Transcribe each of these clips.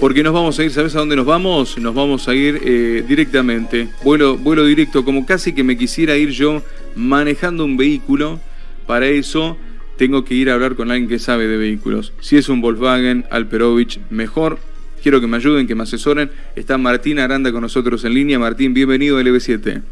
Porque nos vamos a ir, ¿sabes a dónde nos vamos? Nos vamos a ir eh, directamente, vuelo, vuelo directo, como casi que me quisiera ir yo manejando un vehículo. Para eso tengo que ir a hablar con alguien que sabe de vehículos. Si es un Volkswagen Alperovich, mejor. Quiero que me ayuden, que me asesoren. Está Martín Aranda con nosotros en línea. Martín, bienvenido a LB7.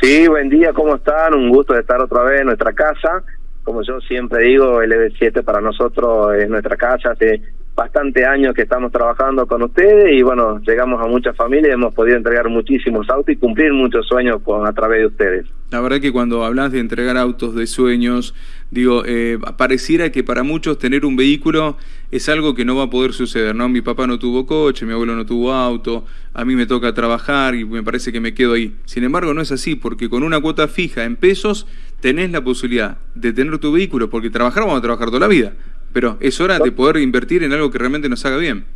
Sí, buen día, ¿cómo están? Un gusto de estar otra vez en nuestra casa. Como yo siempre digo, LB7 para nosotros es nuestra casa. Bastante años que estamos trabajando con ustedes y bueno, llegamos a muchas familias, hemos podido entregar muchísimos autos y cumplir muchos sueños con, a través de ustedes. La verdad que cuando hablas de entregar autos de sueños, digo, eh, pareciera que para muchos tener un vehículo es algo que no va a poder suceder, ¿no? Mi papá no tuvo coche, mi abuelo no tuvo auto, a mí me toca trabajar y me parece que me quedo ahí. Sin embargo, no es así, porque con una cuota fija en pesos tenés la posibilidad de tener tu vehículo, porque trabajar vamos a trabajar toda la vida pero es hora de poder invertir en algo que realmente nos haga bien.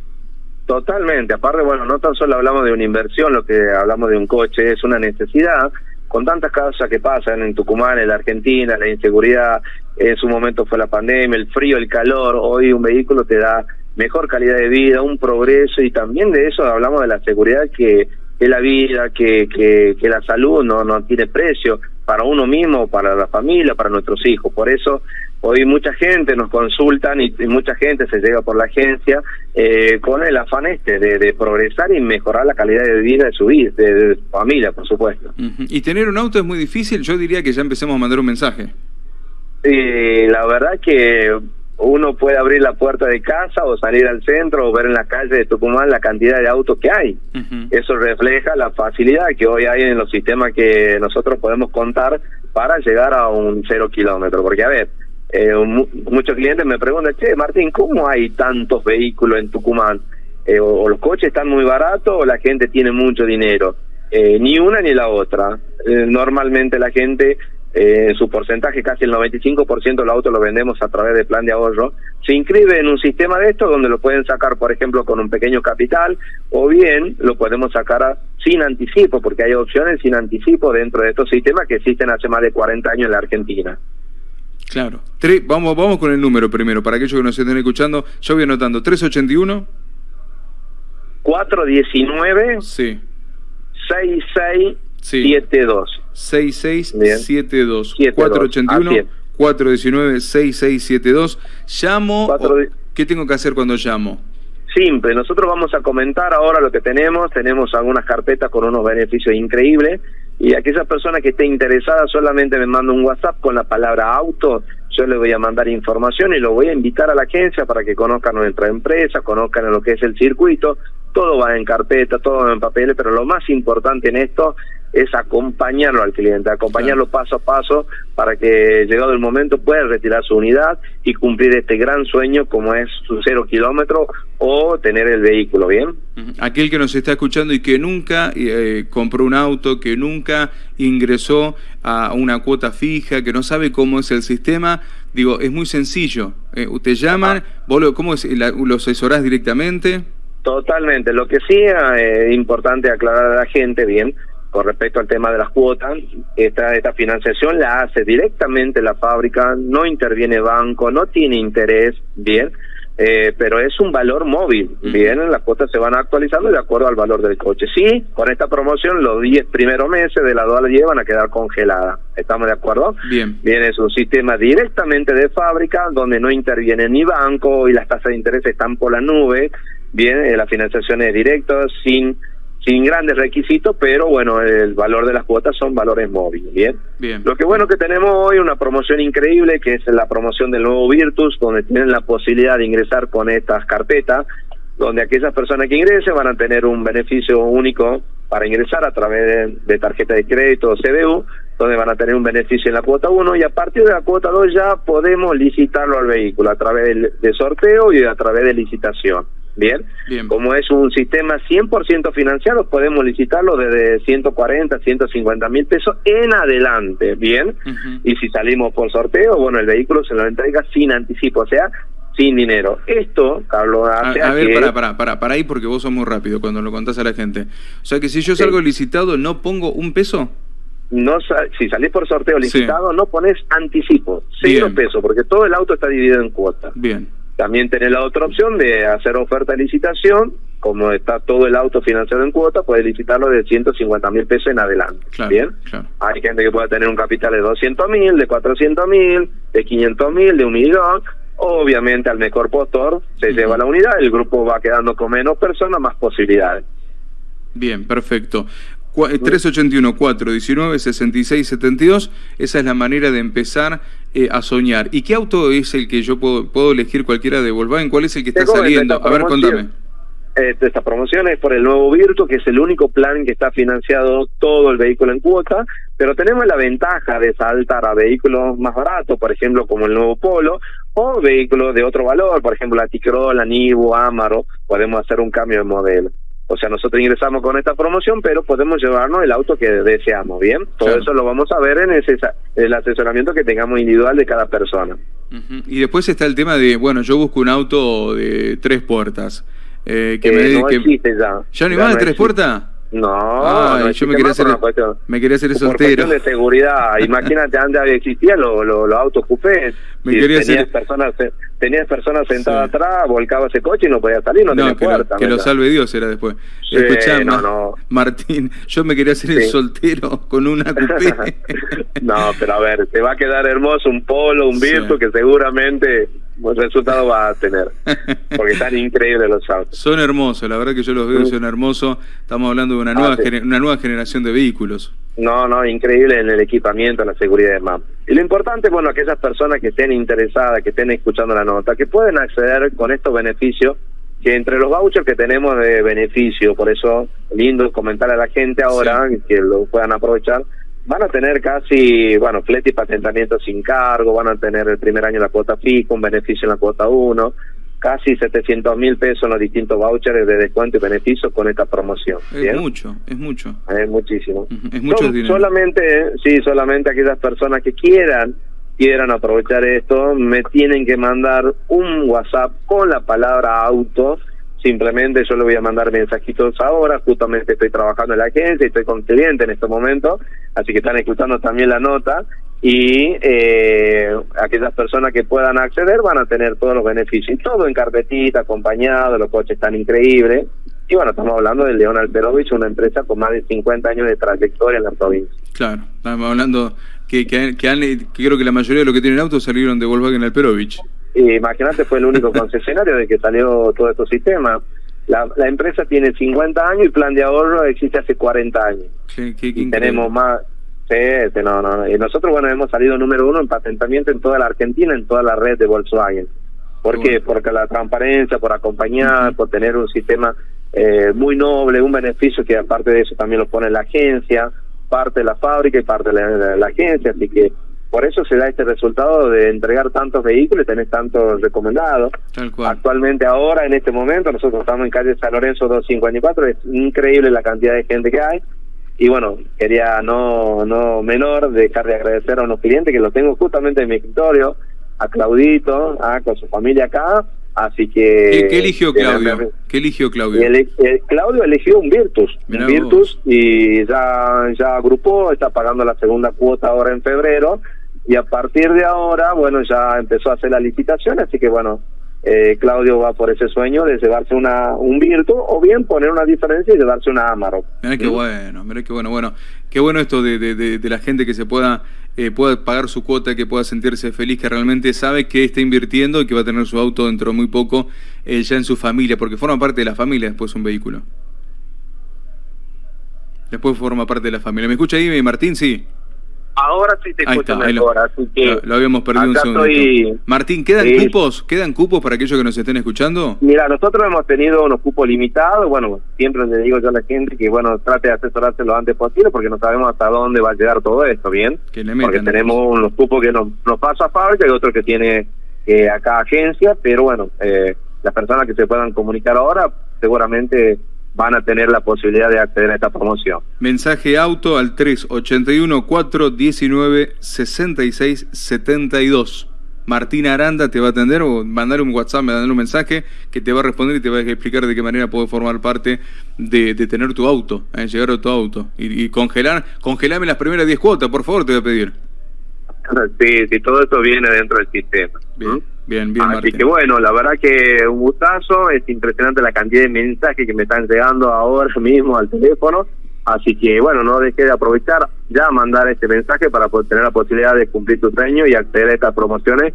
Totalmente, aparte, bueno, no tan solo hablamos de una inversión, lo que hablamos de un coche, es una necesidad, con tantas cosas que pasan en Tucumán, en la Argentina, la inseguridad, en su momento fue la pandemia, el frío, el calor, hoy un vehículo te da mejor calidad de vida, un progreso y también de eso hablamos de la seguridad que es la vida, que, que, que la salud no, no tiene precio para uno mismo, para la familia, para nuestros hijos. Por eso hoy mucha gente nos consultan y, mucha gente se llega por la agencia eh, con el afán este de, progresar y mejorar la calidad de vida de su vida, de, su familia, por supuesto. Y tener un auto es muy difícil, yo diría que ya empecemos a mandar un mensaje. Y la verdad que uno puede abrir la puerta de casa o salir al centro o ver en la calle de Tucumán la cantidad de autos que hay. Eso refleja la facilidad que hoy hay en los sistemas que nosotros podemos contar para llegar a un cero kilómetro. Porque, a ver, eh, muchos clientes me preguntan, che, Martín, ¿cómo hay tantos vehículos en Tucumán? Eh, o, los coches están muy baratos o la gente tiene mucho dinero. Eh, ni una ni la otra. normalmente la gente eh, su porcentaje, casi el 95% de los autos lo vendemos a través de plan de ahorro, se inscribe en un sistema de estos donde lo pueden sacar, por ejemplo, con un pequeño capital, o bien lo podemos sacar sin anticipo, porque hay opciones sin anticipo dentro de estos sistemas que existen hace más de 40 años en la Argentina. Claro. vamos, vamos con el número primero, para aquellos que nos estén escuchando. Yo voy anotando, 381. 419. Sí. 6672. 6672 481 419 6672 llamo ¿qué tengo que hacer cuando llamo? Simple, nosotros vamos a comentar ahora lo que tenemos, tenemos algunas carpetas con unos beneficios increíbles y aquella persona que esté interesada solamente me manda un WhatsApp con la palabra auto, yo le voy a mandar información y lo voy a invitar a la agencia para que conozcan nuestra empresa, conozcan lo que es el circuito, todo va en carpeta, todo va en papeles, pero lo más importante en esto es acompañarlo al cliente, acompañarlo paso a paso para que llegado el momento pueda retirar su unidad y cumplir este gran sueño como es su cero kilómetro o tener el vehículo, ¿bien? Aquel que nos está escuchando y que nunca eh, compró un auto, que nunca ingresó a una cuota fija, que no sabe cómo es el sistema, digo, es muy sencillo. Eh, usted llaman, vos lo, ¿cómo es? ¿Lo asesorás directamente? Totalmente. Lo que sí es eh, importante aclarar a la gente, bien, con respecto al tema de las cuotas, esta, esta financiación la hace directamente la fábrica, no interviene banco, no tiene interés, bien, eh, pero es un valor móvil, bien, las cuotas se van actualizando de acuerdo al valor del coche. Sí, con esta promoción los 10 primeros meses de la dual llevan a quedar congeladas, ¿estamos de acuerdo? Bien. Bien, es un sistema directamente de fábrica donde no interviene ni banco y las tasas de interés están por la nube, bien, eh, la financiación es directa, sin sin grandes requisitos, pero bueno, el valor de las cuotas son valores móviles, ¿bien? Bien. Lo que bueno que tenemos hoy una promoción increíble, que es la promoción del nuevo Virtus, donde tienen la posibilidad de ingresar con estas carpetas, donde aquellas personas que ingresen van a tener un beneficio único para ingresar a través de, tarjeta de crédito o CBU, donde van a tener un beneficio en la cuota 1 y a partir de la cuota 2 ya podemos licitarlo al vehículo a través de sorteo y a través de licitación. Bien. Como es un sistema 100% financiado, podemos licitarlo desde 140, 150 mil pesos en adelante. Bien. Y si salimos por sorteo, bueno, el vehículo se lo entrega sin anticipo, o sea, sin dinero. Esto, Carlos, hace a, ver, para, para, para, para ahí porque vos sos muy rápido cuando lo contás a la gente. O sea que si yo salgo licitado, ¿no pongo un peso? No, si salís por sorteo licitado, no pones anticipo, cero pesos, porque todo el auto está dividido en cuotas. Bien. También tenés la otra opción de hacer oferta de licitación, como está todo el auto financiado en cuota, puedes licitarlo de 150 mil pesos en adelante. ¿Bien? Hay gente que puede tener un capital de 200 mil, de 400 mil, de 500 mil, de un millón. Obviamente al mejor postor se lleva la unidad, el grupo va quedando con menos personas, más posibilidades. Bien, perfecto. 381 419 66 72 esa es la manera de empezar eh, a soñar. ¿Y qué auto es el que yo puedo, puedo elegir cualquiera de Volkswagen? ¿Cuál es el que está saliendo? A ver, contame. esta promoción es por el nuevo Virtu, que es el único plan que está financiado todo el vehículo en cuota, pero tenemos la ventaja de saltar a vehículos más baratos, por ejemplo, como el nuevo Polo, o vehículos de otro valor, por ejemplo, la Ticrol, la Nivo, Amaro, podemos hacer un cambio de modelo. O sea, nosotros ingresamos con esta promoción, pero podemos llevarnos el auto que deseamos, ¿bien? Todo eso lo vamos a ver en ese, el asesoramiento que tengamos individual de cada persona. Y después está el tema de, bueno, yo busco un auto de tres puertas. Eh, que me, no existe ya. ¿Ya no hay más de tres puertas? No, yo me quería, hacer, me quería hacer soltero. Por de seguridad, imagínate antes existían los, los, autos. Me quería tenías personas tenías personas sentadas atrás, volcaba ese coche y no podía salir, no, tenía puerta. que lo salve Dios era después. Sí, no, Martín, yo me quería hacer el soltero con una coupé. no, pero a ver, te va a quedar hermoso un polo, un Virtu que seguramente buen resultado va a tener. Porque están increíbles los autos. Son hermosos, la verdad que yo los veo, son hermosos. Estamos hablando de una nueva, ah, una nueva generación de vehículos. No, no, increíble en el equipamiento, en la seguridad de MAP. Y lo importante, bueno, aquellas personas que estén interesadas, que estén escuchando la nota, que pueden acceder con estos beneficios, que entre los vouchers que tenemos de beneficio, por eso lindo comentar a la gente ahora que lo puedan aprovechar, van a tener casi, bueno, flete y patentamiento sin cargo, van a tener el primer año la cuota fija, un beneficio en la cuota 1, casi 700 mil pesos en los distintos vouchers de descuento y beneficios con esta promoción. Es mucho, es mucho. Es muchísimo. Es mucho dinero. Solamente, sí, solamente aquellas personas que quieran quieran aprovechar esto, me tienen que mandar un WhatsApp con la palabra auto Simplemente yo le voy a mandar mensajitos ahora, justamente estoy trabajando en la agencia y estoy con cliente en este momento, así que están escuchando también la nota y eh, aquellas personas que puedan acceder van a tener todos los beneficios, todo en carpetita, acompañado, los coches están increíbles. Y bueno, estamos hablando de León Alperovich, una empresa con más de 50 años de trayectoria en la provincia. Claro, estamos hablando que, que, que, creo que la mayoría de los que tienen autos salieron de Volkswagen Alperovich. Imagínate, fue el único concesionario de que salió todo este sistema. La, la, empresa tiene 50 años y plan de ahorro existe hace 40 años. tenemos más. Sí, no, no, Y nosotros, bueno, hemos salido número uno en patentamiento en toda la Argentina, en toda la red de Volkswagen. ¿Por qué? Porque la transparencia, por acompañar, por tener un sistema eh, muy noble, un beneficio que aparte de eso también lo pone la agencia, parte de la fábrica y parte de la agencia. Así que por eso se da este resultado de entregar tantos vehículos y tener tantos recomendados. Actualmente ahora, en este momento, nosotros estamos en calle San Lorenzo 254, es increíble la cantidad de gente que hay. Y bueno, quería no no menor dejar de agradecer a unos clientes que los tengo justamente en mi escritorio, a Claudito, ah, con su familia acá, así que... ¿Qué, eligió Claudio? ¿Qué eligió Claudio? Claudio eligió un Virtus, un Virtus y ya, ya agrupó, está pagando la segunda cuota ahora en febrero y a partir de ahora, bueno, ya empezó a hacer la licitación, así que bueno, eh, Claudio va por ese sueño de llevarse una un Virtu o bien poner una diferencia y llevarse una Amarok. Mira qué bueno, mira qué bueno, bueno, qué bueno esto de, de, de, la gente que se pueda eh, pueda pagar su cuota, que pueda sentirse feliz, que realmente sabe que está invirtiendo y que va a tener su auto dentro de muy poco eh, ya en su familia, porque forma parte de la familia después un vehículo. Después forma parte de la familia. ¿Me escucha ahí, Martín? Sí. Ahora sí te escucho mejor, lo, así que... Lo, habíamos perdido un segundo. Martín, ¿quedan cupos? ¿Quedan cupos para aquellos que nos estén escuchando? Mira, nosotros hemos tenido unos cupos limitados, bueno, siempre le digo yo a la gente que, bueno, trate de asesorarse lo antes posible porque no sabemos hasta dónde va a llegar todo esto, ¿bien? porque tenemos unos cupos que nos, nos pasa a fábrica y otros que tiene eh, acá agencia, pero bueno, eh, las personas que se puedan comunicar ahora seguramente van a tener la posibilidad de acceder a esta promoción. Mensaje auto al 381-419-6672. Martín Aranda te va a atender o mandar un WhatsApp, mandar un mensaje que te va a responder y te va a explicar de qué manera puede formar parte de, tener tu auto, eh, llegar a tu auto. Y, congelar, congelame las primeras 10 cuotas, por favor, te voy a pedir. Sí, sí, todo esto viene dentro del sistema. Bien, Bien, bien, Así que bueno, la verdad que un gustazo, es impresionante la cantidad de mensajes que me están llegando ahora mismo al teléfono. Así que bueno, no dejé de aprovechar ya mandar este mensaje para poder tener la posibilidad de cumplir tu sueño y acceder a estas promociones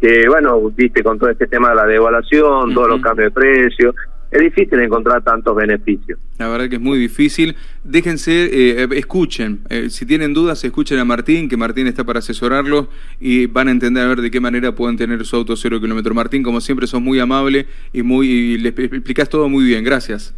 que bueno, viste con todo este tema de la devaluación, todos los cambios de precios, es difícil encontrar tantos beneficios. La verdad que es muy difícil. Déjense, eh, escuchen. Eh, si tienen dudas, escuchen a Martín, que Martín está para asesorarlos y van a entender a ver de qué manera pueden tener su auto cero kilómetro. Martín, como siempre, sos muy amable y muy y les explicás todo muy bien. Gracias.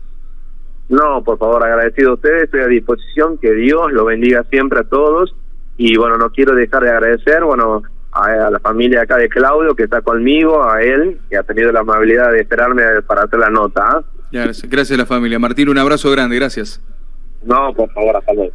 No, por favor, agradecido a ustedes. Estoy a disposición. Que Dios lo bendiga siempre a todos. Y bueno, no quiero dejar de agradecer, bueno, a, la familia acá de Claudio que está conmigo, a él, que ha tenido la amabilidad de esperarme para hacer la nota. ¿ah? Gracias, gracias a la familia. Martín, un abrazo grande, gracias. No, por favor, hasta luego.